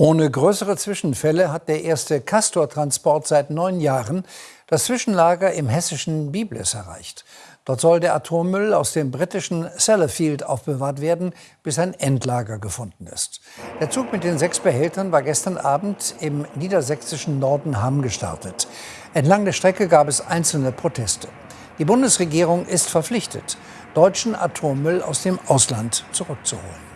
Ohne größere Zwischenfälle hat der erste Castor-Transport seit neun Jahren das Zwischenlager im hessischen Biblis erreicht. Dort soll der Atommüll aus dem britischen Sellafield aufbewahrt werden, bis ein Endlager gefunden ist. Der Zug mit den sechs Behältern war gestern Abend im niedersächsischen Nordenham gestartet. Entlang der Strecke gab es einzelne Proteste. Die Bundesregierung ist verpflichtet, deutschen Atommüll aus dem Ausland zurückzuholen.